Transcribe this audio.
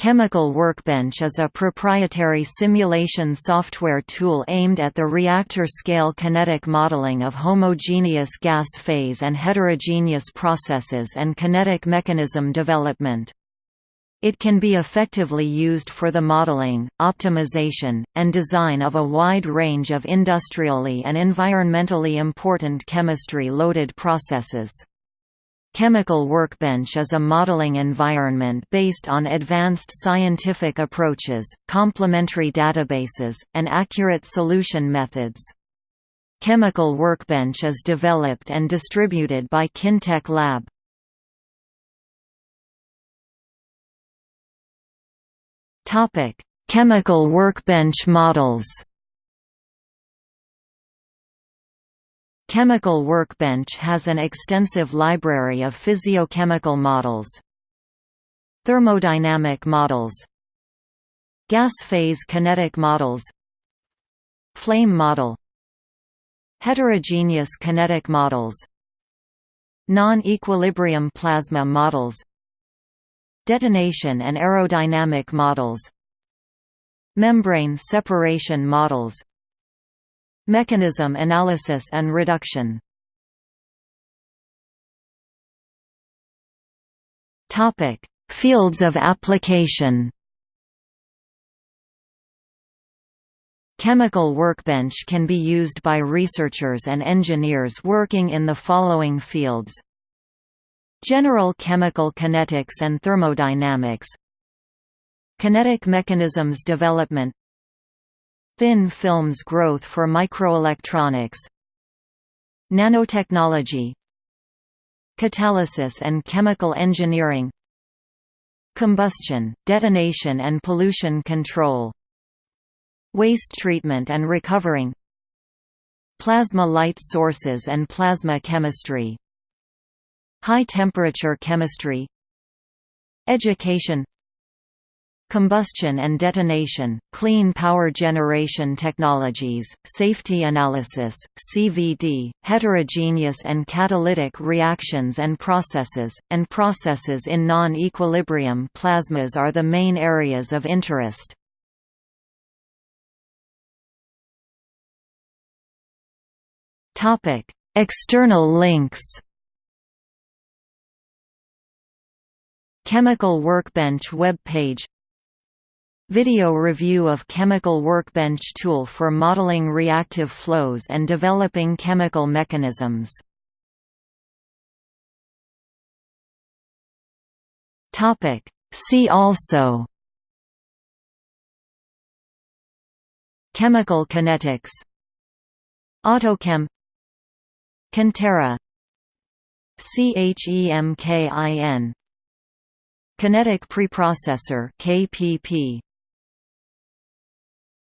Chemical Workbench is a proprietary simulation software tool aimed at the reactor-scale kinetic modeling of homogeneous gas phase and heterogeneous processes and kinetic mechanism development. It can be effectively used for the modeling, optimization, and design of a wide range of industrially and environmentally important chemistry-loaded processes. Chemical Workbench is a modeling environment based on advanced scientific approaches, complementary databases, and accurate solution methods. Chemical Workbench is developed and distributed by Kintech Lab. Chemical Workbench models Chemical Workbench has an extensive library of physiochemical models. Thermodynamic models. Gas phase kinetic models. Flame model. Heterogeneous kinetic models. Non-equilibrium plasma models. Detonation and aerodynamic models. Membrane separation models Mechanism analysis and reduction. Fields of application. Chemical Workbench can be used by researchers and engineers working in the following fields. General chemical kinetics and thermodynamics. Kinetic mechanisms development Thin films growth for microelectronics Nanotechnology Catalysis and chemical engineering Combustion, detonation and pollution control Waste treatment and recovering Plasma light sources and plasma chemistry High-temperature chemistry Education Combustion and detonation, clean power generation technologies, safety analysis, CVD, heterogeneous and catalytic reactions and processes, and processes in non-equilibrium plasmas are the main areas of interest. External links Chemical Workbench web page Video review of Chemical Workbench tool for modeling reactive flows and developing chemical mechanisms. Topic See also Chemical kinetics Autochem Cantera CHEMKIN Kinetic preprocessor KPP